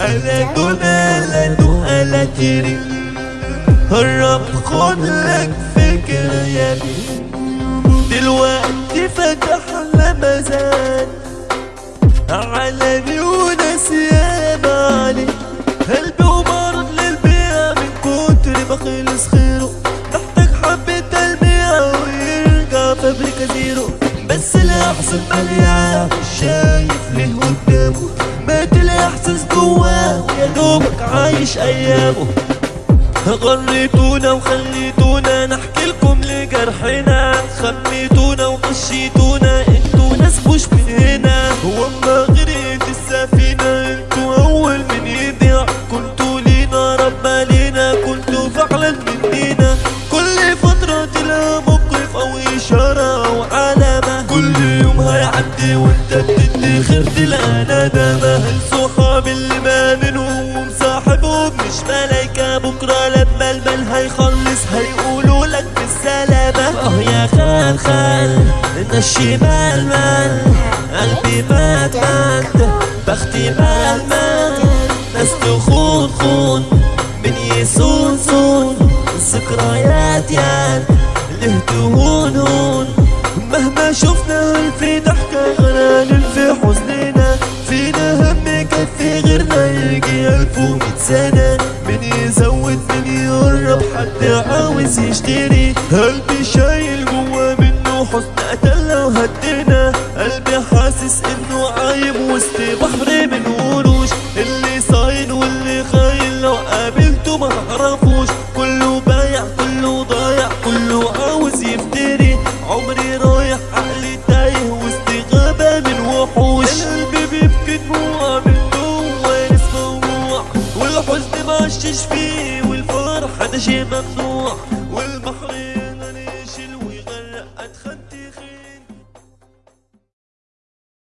ألا دون ألا كريم الرب خد لك فكرة يا بيه دلوقتي فتح لمزان عالمي وناس سياب عليه قلبي ومرض للبيع من كتر ما خلص خيره محتاج حبة تلميع ويرجع فابريكا زيرو بس الاحسن أحسن مليان مش شايف ليه قدامه مات الإحساس جواه. ويا دوبك عايش أيامه. غريتونا وخليتونا نحكي لكم لجرحنا. خميتونا وغشيتونا أنتوا ناس مش من هنا. وما غرقت السفينة أنتوا أول من يضيع. كنتوا لينا رب لينا كنتوا فعلا مننا هيعدي وانت بتدي خير تلقى ندامة الصحاب اللي ما منهم ومصاحبهم مش ملايكة بكرة لما المال هيخلص هيقولوا لك بالسلامة. آه يا خال خال ان الشمال مال قلبي مات مات بختي مال مال. ناس تخون خون من يسون سون الذكريات يان له سنة من يزود من يقرب حد عاوز يشتري. قلبي شايل جوا منه؟ حزن قتل لو هدينا. قلبي حاسس إنه عايم وسط بحر من قروش اللي صاين واللي خاين لو قابلته ما اعرفوش كله بايع كله ضايع كله عاوز يفتري. عمري رايح عقلي تايه وسط غابة من وحوش. القلب بيبكي دموع تغشش فيه والفرحة ده شي ممنوع والبحر ينري شلوي غرق أدخل